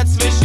dazwischen.